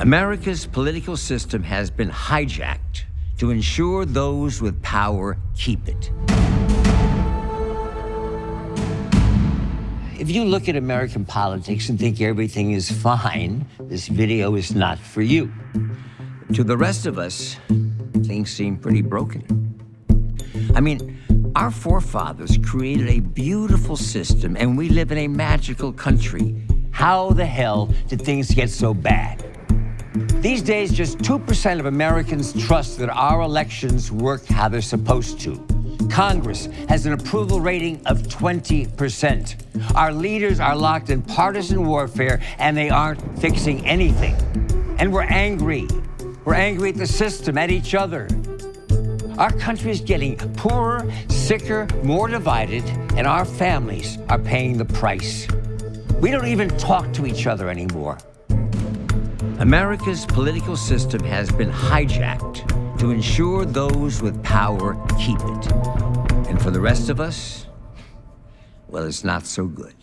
America's political system has been hijacked to ensure those with power keep it. If you look at American politics and think everything is fine, this video is not for you. To the rest of us, things seem pretty broken. I mean, our forefathers created a beautiful system and we live in a magical country. How the hell did things get so bad? These days, just 2% of Americans trust that our elections work how they're supposed to. Congress has an approval rating of 20%. Our leaders are locked in partisan warfare and they aren't fixing anything. And we're angry. We're angry at the system, at each other. Our country is getting poorer, sicker, more divided, and our families are paying the price. We don't even talk to each other anymore. America's political system has been hijacked to ensure those with power keep it. And for the rest of us, well, it's not so good.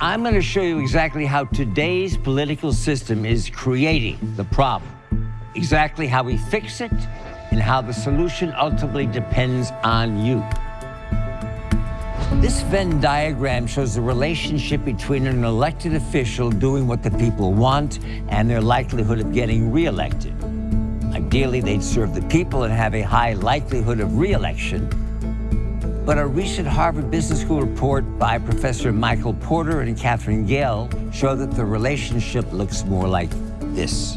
I'm going to show you exactly how today's political system is creating the problem, exactly how we fix it, and how the solution ultimately depends on you. This Venn diagram shows the relationship between an elected official doing what the people want and their likelihood of getting reelected. Ideally, they'd serve the people and have a high likelihood of reelection. But a recent Harvard Business School report by Professor Michael Porter and Katherine Gehl showed that the relationship looks more like this.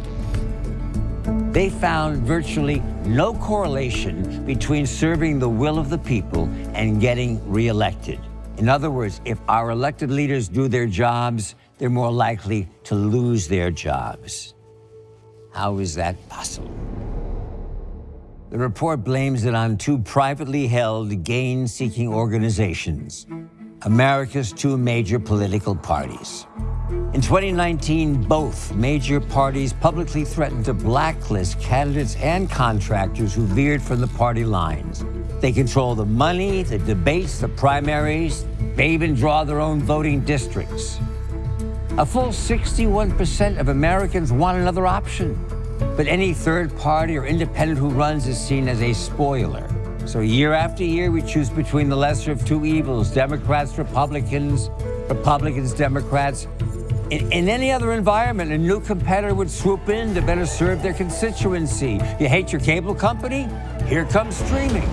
They found virtually no correlation between serving the will of the people and getting reelected. In other words, if our elected leaders do their jobs, they're more likely to lose their jobs. How is that possible? The report blames it on two privately held gain-seeking organizations, America's two major political parties. In 2019, both major parties publicly threatened to blacklist candidates and contractors who veered from the party lines. They control the money, the debates, the primaries. They even draw their own voting districts. A full 61% of Americans want another option. But any third party or independent who runs is seen as a spoiler. So year after year, we choose between the lesser of two evils, Democrats, Republicans, Republicans, Democrats, in, in, any other environment, a new competitor would swoop in to better serve their constituency. You hate your cable company? Here comes streaming.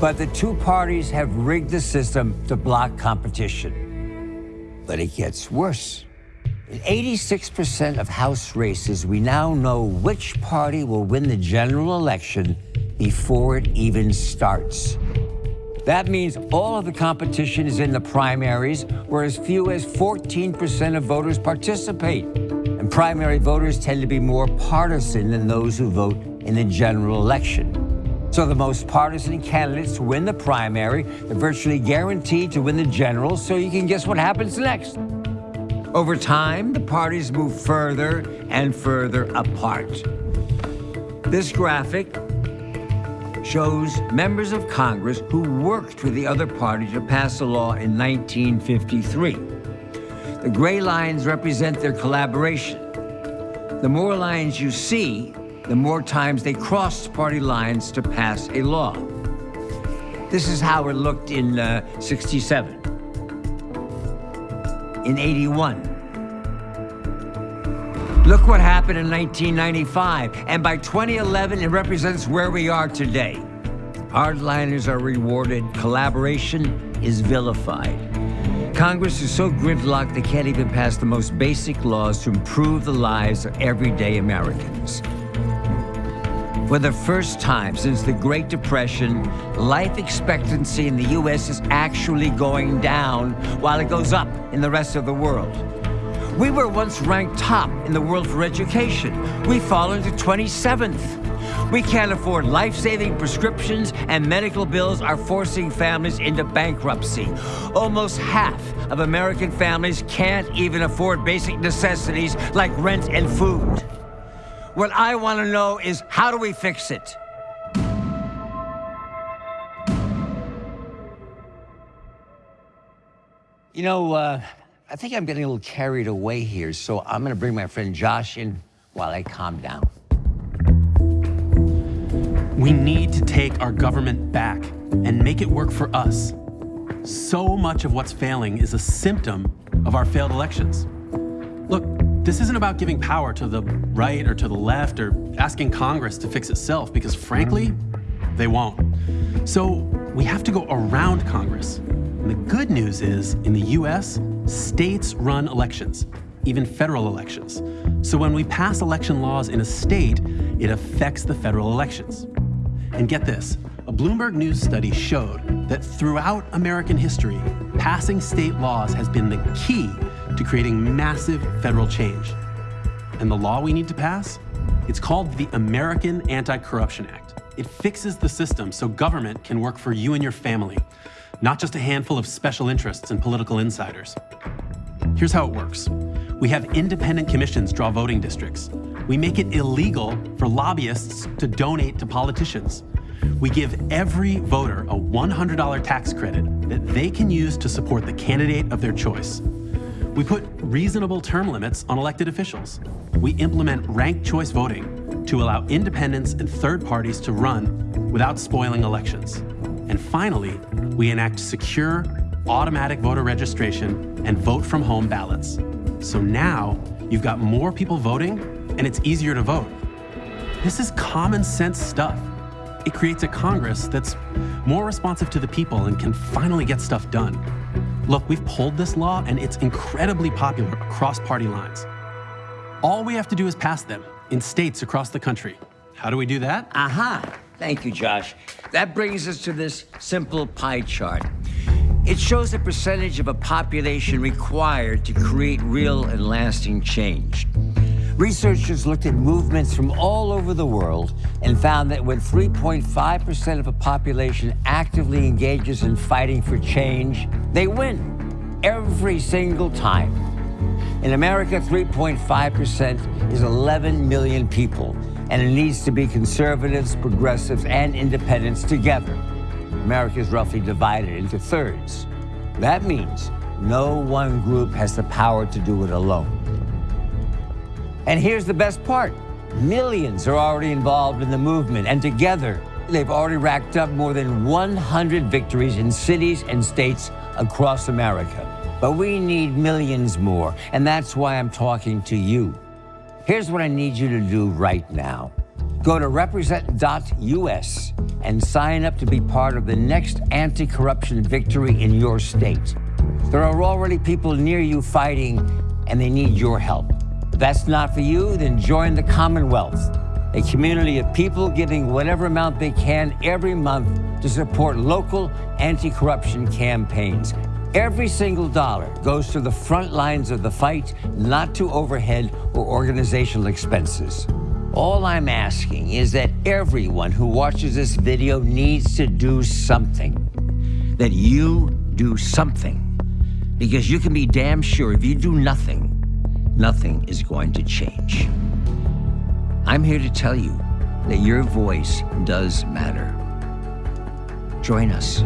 But the two parties have rigged the system to block competition. But it gets worse. In 86% of House races, we now know which party will win the general election before it even starts. That means all of the competition is in the primaries, where as few as 14% of voters participate. And primary voters tend to be more partisan than those who vote in the general election. So the most partisan candidates win the primary. They're virtually guaranteed to win the general, so you can guess what happens next. Over time, the parties move further and further apart. This graphic shows members of Congress who worked with the other party to pass a law in 1953. The gray lines represent their collaboration. The more lines you see, the more times they crossed party lines to pass a law. This is how it looked in uh, 67, in 81, Look what happened in 1995, and by 2011, it represents where we are today. Hardliners are rewarded, collaboration is vilified. Congress is so gridlocked they can't even pass the most basic laws to improve the lives of everyday Americans. For the first time since the Great Depression, life expectancy in the U.S. is actually going down while it goes up in the rest of the world. We were once ranked top in the world for education. We've fallen to 27th. We can't afford life-saving prescriptions and medical bills are forcing families into bankruptcy. Almost half of American families can't even afford basic necessities like rent and food. What I want to know is how do we fix it? You know, uh, I think I'm getting a little carried away here, so I'm going to bring my friend Josh in while I calm down. We need to take our government back and make it work for us. So much of what's failing is a symptom of our failed elections. Look, this isn't about giving power to the right or to the left or asking Congress to fix itself because frankly, they won't. So we have to go around Congress. And the good news is, in the US, states run elections, even federal elections. So when we pass election laws in a state, it affects the federal elections. And get this, a Bloomberg News study showed that throughout American history, passing state laws has been the key to creating massive federal change. And the law we need to pass? It's called the American Anti-Corruption Act. It fixes the system so government can work for you and your family, not just a handful of special interests and political insiders. Here's how it works. We have independent commissions draw voting districts. We make it illegal for lobbyists to donate to politicians. We give every voter a $100 tax credit that they can use to support the candidate of their choice. We put reasonable term limits on elected officials. We implement ranked choice voting to allow independents and third parties to run without spoiling elections. And finally, we enact secure, automatic voter registration and vote from home ballots. So now you've got more people voting and it's easier to vote. This is common sense stuff. It creates a Congress that's more responsive to the people and can finally get stuff done. Look, we've pulled this law and it's incredibly popular across party lines. All we have to do is pass them in states across the country. How do we do that? Aha! Thank you, Josh. That brings us to this simple pie chart. It shows the percentage of a population required to create real and lasting change. Researchers looked at movements from all over the world and found that when 3.5% of a population actively engages in fighting for change, they win every single time. In America, 3.5% is 11 million people, and it needs to be conservatives, progressives, and independents together. America is roughly divided into thirds. That means no one group has the power to do it alone. And here's the best part. Millions are already involved in the movement, and together, they've already racked up more than 100 victories in cities and states across America. But we need millions more, and that's why I'm talking to you. Here's what I need you to do right now. Go to represent.us and sign up to be part of the next anti-corruption victory in your state. There are already people near you fighting, and they need your help. If that's not for you, then join the Commonwealth, a community of people giving whatever amount they can every month to support local anti-corruption campaigns. Every single dollar goes to the front lines of the fight, not to overhead or organizational expenses. All I'm asking is that everyone who watches this video needs to do something. That you do something. Because you can be damn sure if you do nothing, nothing is going to change. I'm here to tell you that your voice does matter. Join us.